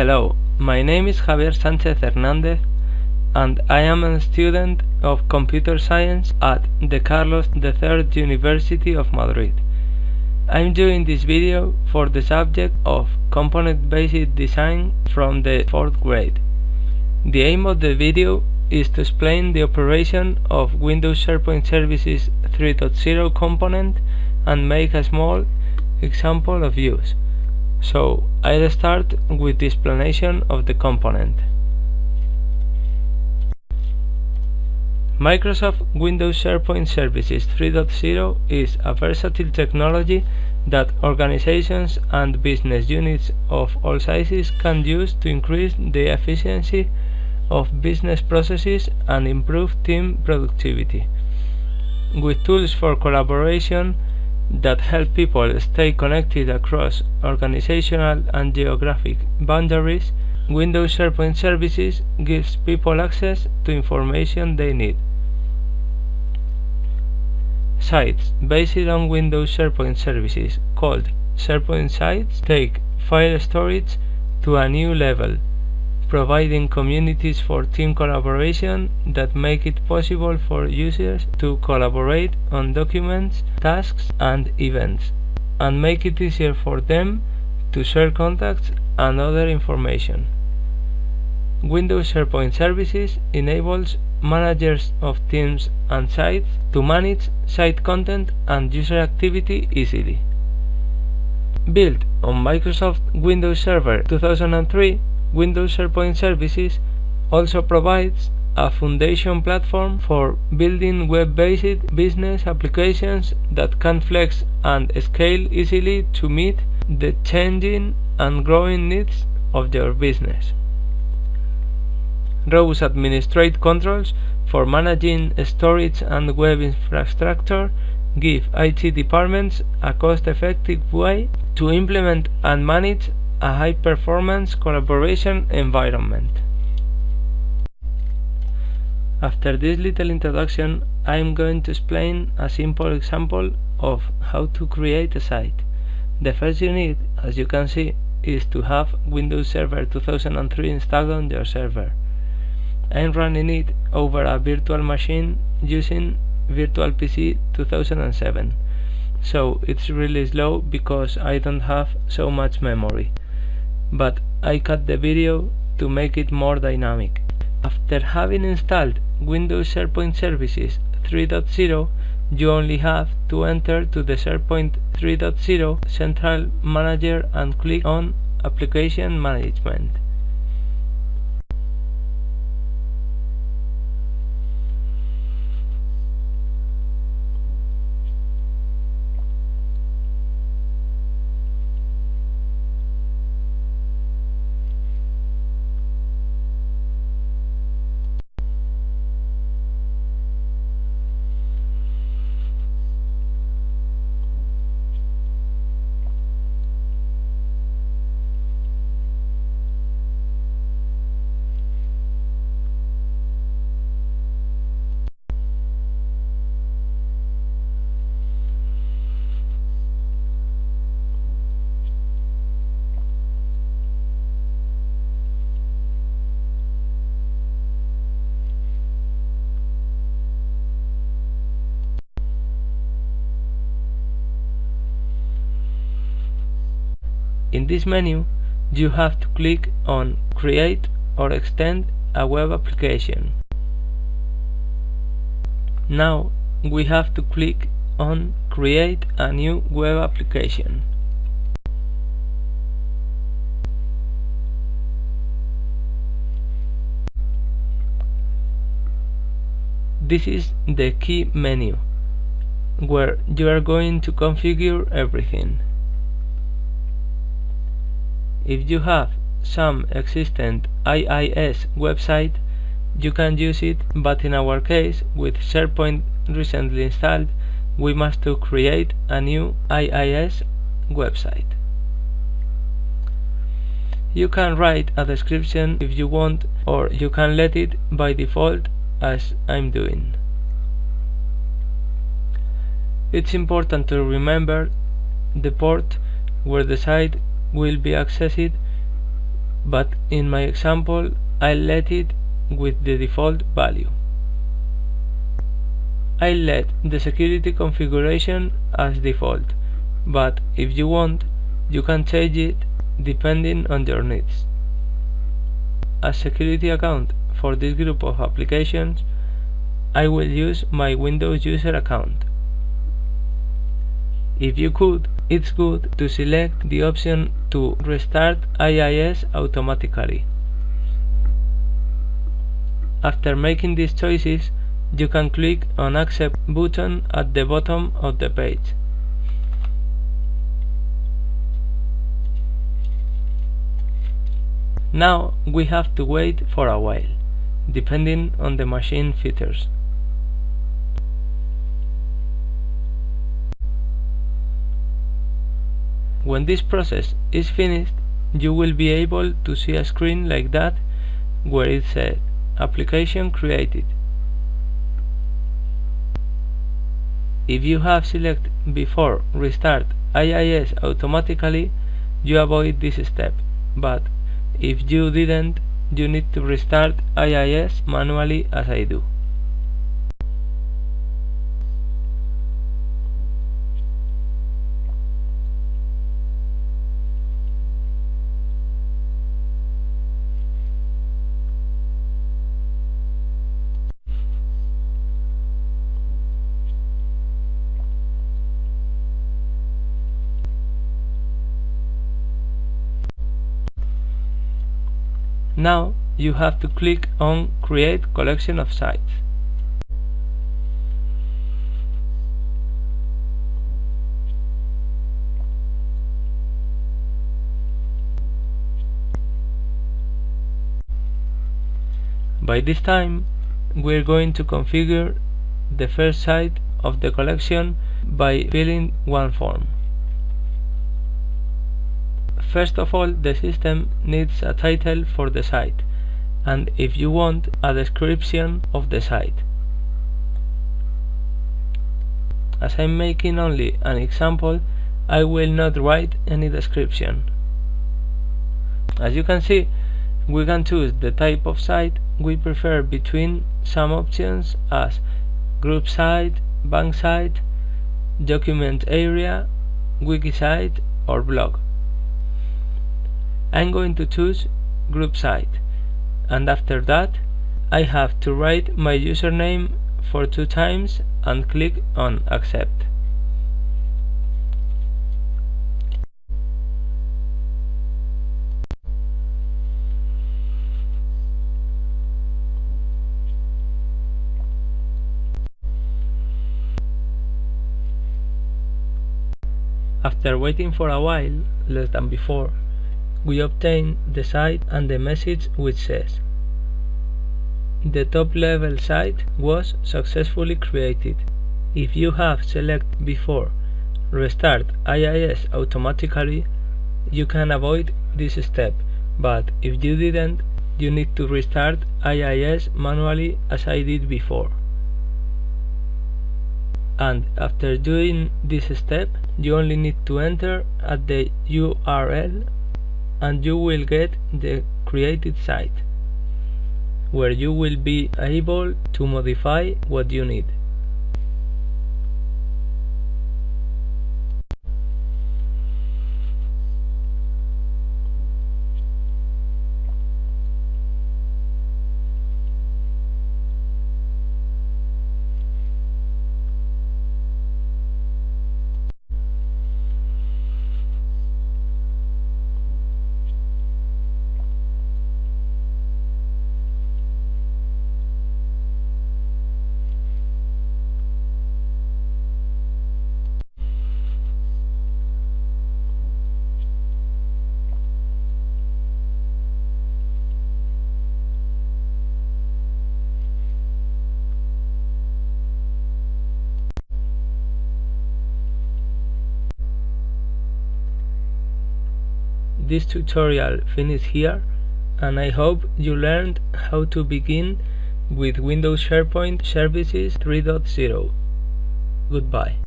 Hello, my name is Javier Sanchez Hernandez and I am a student of computer science at the Carlos III University of Madrid. I'm doing this video for the subject of component-based design from the 4th grade. The aim of the video is to explain the operation of Windows SharePoint Services 3.0 component and make a small example of use. So I'll start with the explanation of the component. Microsoft Windows SharePoint Services 3.0 is a versatile technology that organizations and business units of all sizes can use to increase the efficiency of business processes and improve team productivity. With tools for collaboration that help people stay connected across organizational and geographic boundaries, Windows SharePoint Services gives people access to information they need. Sites based on Windows SharePoint services called SharePoint sites take file storage to a new level, providing communities for team collaboration that make it possible for users to collaborate on documents, tasks, and events, and make it easier for them to share contacts and other information. Windows SharePoint Services enables managers of teams and sites to manage site content and user activity easily. Built on Microsoft Windows Server 2003, Windows SharePoint Services also provides a foundation platform for building web-based business applications that can flex and scale easily to meet the changing and growing needs of your business. ROWS administrate controls for managing storage and web infrastructure give IT departments a cost-effective way to implement and manage a high-performance collaboration environment. After this little introduction, I am going to explain a simple example of how to create a site. The first you need, as you can see, is to have Windows Server 2003 installed on your server. I'm running it over a virtual machine using VirtualPC 2007 so it's really slow because I don't have so much memory but I cut the video to make it more dynamic. After having installed Windows SharePoint Services 3.0 you only have to enter to the SharePoint 3.0 Central Manager and click on Application Management. In this menu, you have to click on Create or extend a web application. Now we have to click on Create a new web application. This is the key menu, where you are going to configure everything. If you have some existing IIS website, you can use it, but in our case, with SharePoint recently installed, we must to create a new IIS website. You can write a description if you want, or you can let it by default as I'm doing. It's important to remember the port where the site will be accessed but in my example I let it with the default value. I let the security configuration as default, but if you want, you can change it depending on your needs. As security account for this group of applications, I will use my Windows user account. If you could, it's good to select the option to restart IIS automatically. After making these choices, you can click on Accept button at the bottom of the page. Now we have to wait for a while, depending on the machine features. When this process is finished, you will be able to see a screen like that where it says uh, Application created. If you have selected before restart IIS automatically, you avoid this step, but if you didn't, you need to restart IIS manually as I do. Now you have to click on Create collection of sites. By this time, we're going to configure the first site of the collection by filling one form. First of all, the system needs a title for the site, and if you want, a description of the site. As I'm making only an example, I will not write any description. As you can see, we can choose the type of site we prefer between some options as group site, bank site, document area, wiki site or blog. I'm going to choose group site and after that I have to write my username for two times and click on accept. After waiting for a while, less than before, we obtain the site and the message which says the top level site was successfully created. If you have selected before restart IIS automatically, you can avoid this step, but if you didn't, you need to restart IIS manually as I did before. And after doing this step, you only need to enter at the URL and you will get the created site where you will be able to modify what you need. This tutorial finished here and I hope you learned how to begin with Windows SharePoint Services 3.0. Goodbye.